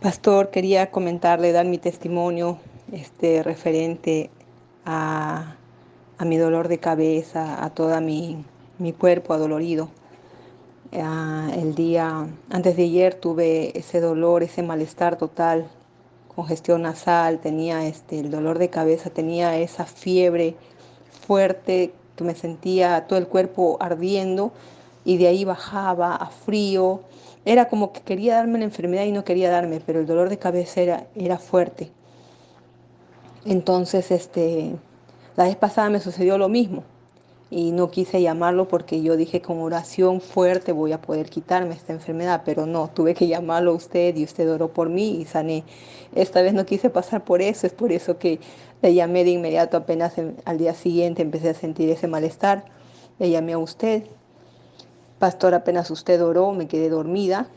Pastor, quería comentarle, dar mi testimonio este, referente a, a mi dolor de cabeza, a todo mi, mi cuerpo adolorido. Ah, el día antes de ayer tuve ese dolor, ese malestar total, congestión nasal, tenía este, el dolor de cabeza, tenía esa fiebre fuerte que me sentía todo el cuerpo ardiendo y de ahí bajaba a frío era como que quería darme la enfermedad y no quería darme, pero el dolor de cabeza era, era fuerte. Entonces, este, la vez pasada me sucedió lo mismo y no quise llamarlo porque yo dije con oración fuerte voy a poder quitarme esta enfermedad, pero no, tuve que llamarlo a usted y usted oró por mí y sané. Esta vez no quise pasar por eso, es por eso que le llamé de inmediato, apenas al día siguiente empecé a sentir ese malestar, le llamé a usted Pastor, apenas usted oró, me quedé dormida.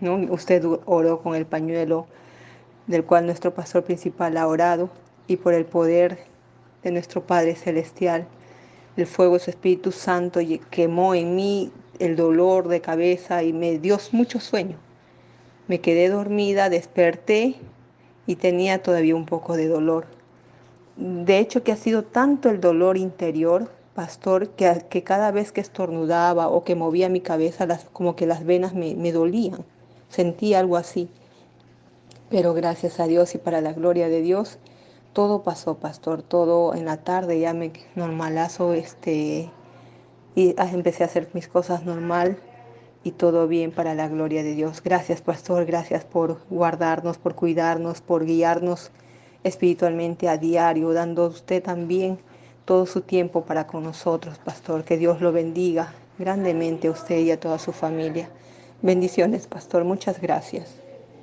¿no? Usted oró con el pañuelo del cual nuestro pastor principal ha orado y por el poder de nuestro Padre Celestial, el fuego de su Espíritu Santo quemó en mí el dolor de cabeza y me dio mucho sueño. Me quedé dormida, desperté y tenía todavía un poco de dolor. De hecho que ha sido tanto el dolor interior pastor, que, que, cada vez que estornudaba o que movía mi cabeza, como que las venas me, me dolían. Sentí algo así. Pero gracias a Dios y para la gloria de Dios, todo pasó, pastor. Todo en la tarde ya me normalazo, este, y empecé a hacer mis cosas normal y todo bien para la gloria de Dios. Gracias, pastor. Gracias por guardarnos, por cuidarnos, por guiarnos espiritualmente a diario, dando usted también todo su tiempo para con nosotros, pastor. Que Dios lo bendiga grandemente a usted y a toda su familia. Bendiciones, pastor. Muchas gracias.